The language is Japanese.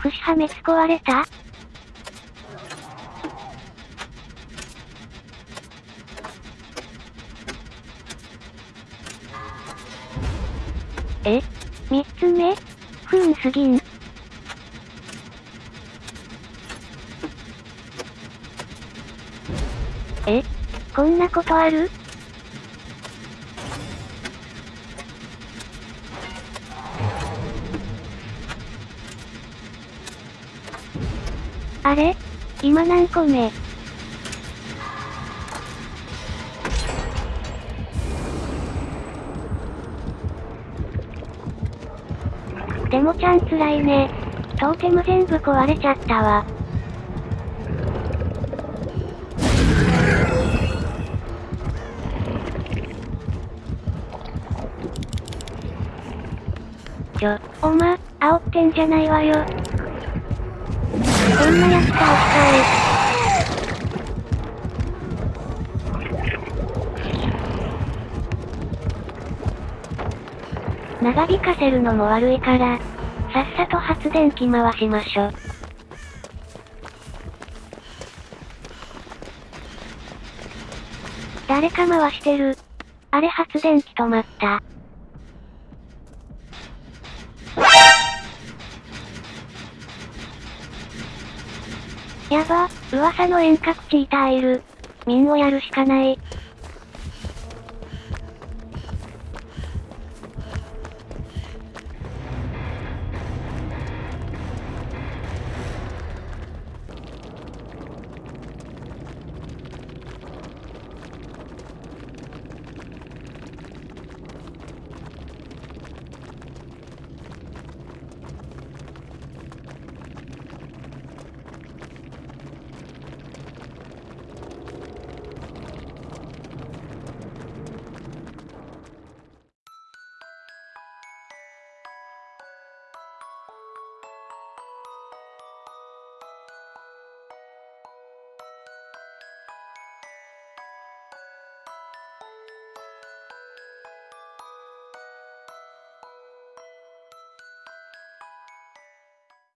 串破滅壊れた？え？三つ目？不運すぎん。え？こんなことある？あれ？今何個目？でもちゃん辛いね。トーテム全部壊れちゃったわ。ちょ、おま、煽ってんじゃないわよ。こんなやつ倒したい。長引かせるのも悪いから、さっさと発電機回しましょ。誰か回してる。あれ発電機止まった。やば、噂の遠隔チーターいる。ミンをやるしかない。